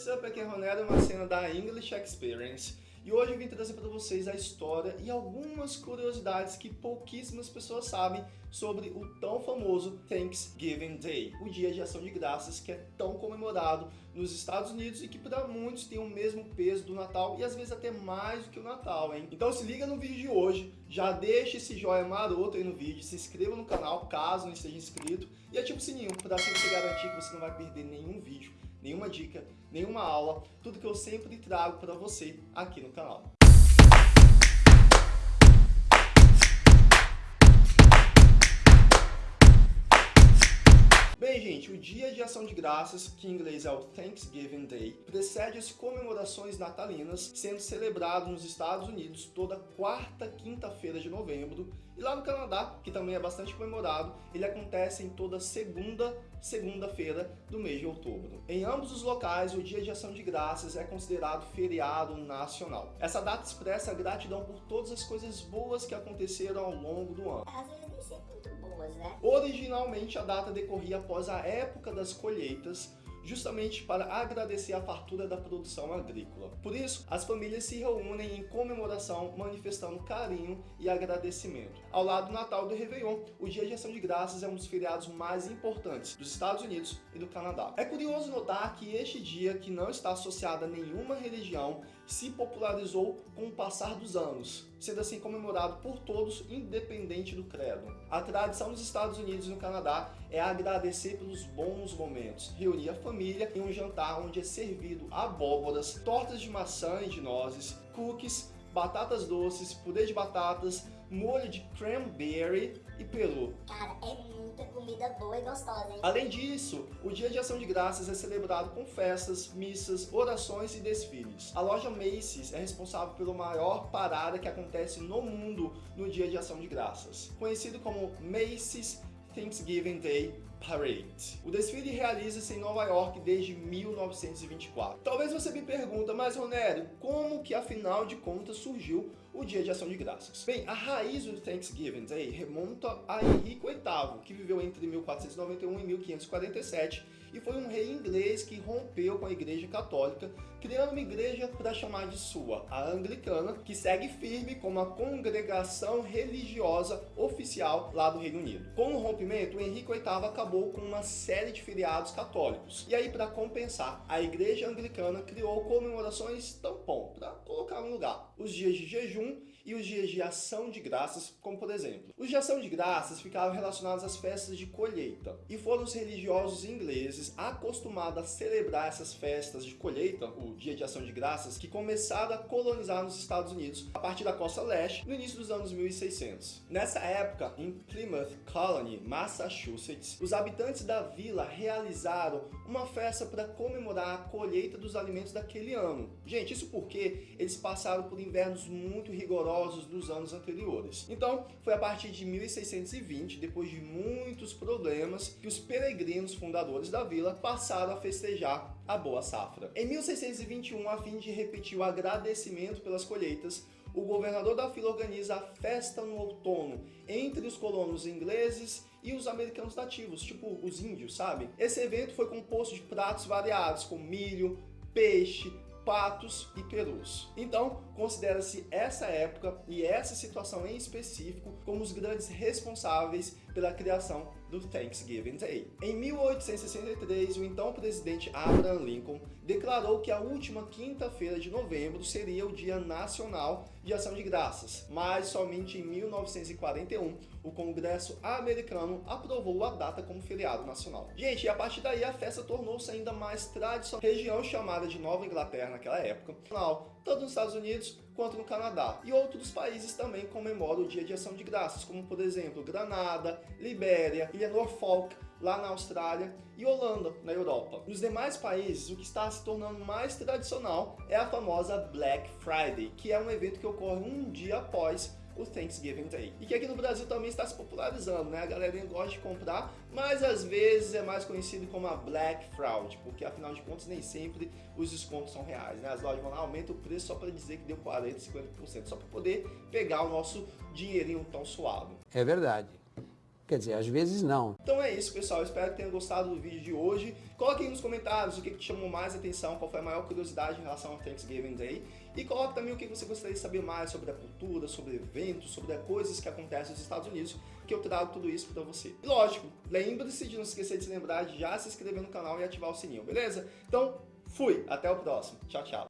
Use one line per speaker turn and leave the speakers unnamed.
What's up? Aqui é Ronero, uma cena da English Experience. E hoje eu vim trazer para vocês a história e algumas curiosidades que pouquíssimas pessoas sabem sobre o tão famoso Thanksgiving Day, o dia de ação de graças que é tão comemorado nos Estados Unidos e que para muitos tem o mesmo peso do Natal e às vezes até mais do que o Natal, hein? Então se liga no vídeo de hoje, já deixa esse joinha maroto aí no vídeo, se inscreva no canal caso não esteja inscrito e ativa o sininho para assim você garantir que você não vai perder nenhum vídeo nenhuma dica, nenhuma aula, tudo que eu sempre trago para você aqui no canal. Gente, o Dia de Ação de Graças, que em inglês é o Thanksgiving Day, precede as comemorações natalinas, sendo celebrado nos Estados Unidos toda quarta quinta-feira de novembro, e lá no Canadá, que também é bastante comemorado, ele acontece em toda segunda segunda-feira do mês de outubro. Em ambos os locais, o Dia de Ação de Graças é considerado feriado nacional. Essa data expressa gratidão por todas as coisas boas que aconteceram ao longo do ano.
Né?
Originalmente, a data decorria após a época das colheitas, justamente para agradecer a fartura da produção agrícola. Por isso, as famílias se reúnem em comemoração, manifestando carinho e agradecimento. Ao lado do Natal do Réveillon, o Dia de Ação de Graças é um dos feriados mais importantes dos Estados Unidos e do Canadá. É curioso notar que este dia, que não está associado a nenhuma religião, se popularizou com o passar dos anos, sendo assim comemorado por todos, independente do credo. A tradição nos Estados Unidos e no Canadá é agradecer pelos bons momentos, reunir a família em um jantar onde é servido abóboras, tortas de maçã e de nozes, cookies, batatas doces, purê de batatas, molho de cranberry e peru.
Cara, é comida boa e gostosa, hein?
Além disso, o Dia de Ação de Graças é celebrado com festas, missas, orações e desfiles. A loja Macy's é responsável pela maior parada que acontece no mundo no Dia de Ação de Graças, conhecido como Macy's Thanksgiving Day Parade. O desfile realiza-se em Nova York desde 1924. Talvez você me pergunta, mas Ronério, como que afinal de contas surgiu o Dia de Ação de Graças? Bem, a raiz do Thanksgiving Day remonta a Henrique VIII, que viveu entre 1491 e 1547 e foi um rei inglês que rompeu com a igreja católica, criando uma igreja para chamar de sua, a anglicana, que segue firme como a congregação religiosa oficial lá do Reino Unido. Com o rompimento, Henrique VIII acabou com uma série de feriados católicos. E aí, para compensar, a igreja anglicana criou comemorações tampão, para colocar no lugar. Os dias de jejum e os dias de ação de graças, como por exemplo. Os de ação de graças ficavam relacionados às festas de colheita, e foram os religiosos ingleses acostumados a celebrar essas festas de colheita, o dia de ação de graças, que começaram a colonizar nos Estados Unidos a partir da costa leste no início dos anos 1600. Nessa época, em Plymouth Colony, Massachusetts, os habitantes da vila realizaram uma festa para comemorar a colheita dos alimentos daquele ano. Gente, isso porque eles passaram por invernos muito rigorosos rigorosos dos anos anteriores. Então, foi a partir de 1620, depois de muitos problemas, que os peregrinos fundadores da vila passaram a festejar a boa safra. Em 1621, a fim de repetir o agradecimento pelas colheitas, o governador da vila organiza a festa no outono entre os colonos ingleses e os americanos nativos, tipo os índios, sabe? Esse evento foi composto de pratos variados, como milho, peixe, patos e perus. Então, considera-se essa época e essa situação em específico como os grandes responsáveis pela criação do Thanksgiving Day. Em 1863, o então presidente Abraham Lincoln declarou que a última quinta-feira de novembro seria o Dia Nacional de Ação de Graças, mas somente em 1941 o Congresso americano aprovou a data como feriado nacional. Gente, e a partir daí a festa tornou-se ainda mais tradicional. Região chamada de Nova Inglaterra naquela época, tanto nos Estados Unidos quanto no Canadá. E outros países também comemoram o Dia de Ação de Graças, como por exemplo Granada, Libéria, Ilha Norfolk, lá na Austrália e Holanda, na Europa. Nos demais países, o que está se tornando mais tradicional é a famosa Black Friday, que é um evento que ocorre um dia após o Thanksgiving Day. E que aqui no Brasil também está se popularizando, né? A galera gosta de comprar, mas às vezes é mais conhecido como a Black Fraud, porque afinal de contas nem sempre os descontos são reais, né? As lojas vão lá, aumentam o preço só para dizer que deu 40%, 50%, só para poder pegar o nosso dinheirinho tão suado.
É verdade. Quer dizer, às vezes não.
Então é isso, pessoal. Espero que tenham gostado do vídeo de hoje. Coloque aí nos comentários o que te chamou mais atenção, qual foi a maior curiosidade em relação ao Thanksgiving Day. E coloque também o que você gostaria de saber mais sobre a cultura, sobre eventos, sobre coisas que acontecem nos Estados Unidos, que eu trago tudo isso para você. E lógico, lembre-se de não esquecer de se lembrar de já se inscrever no canal e ativar o sininho, beleza? Então, fui! Até o próximo. Tchau, tchau.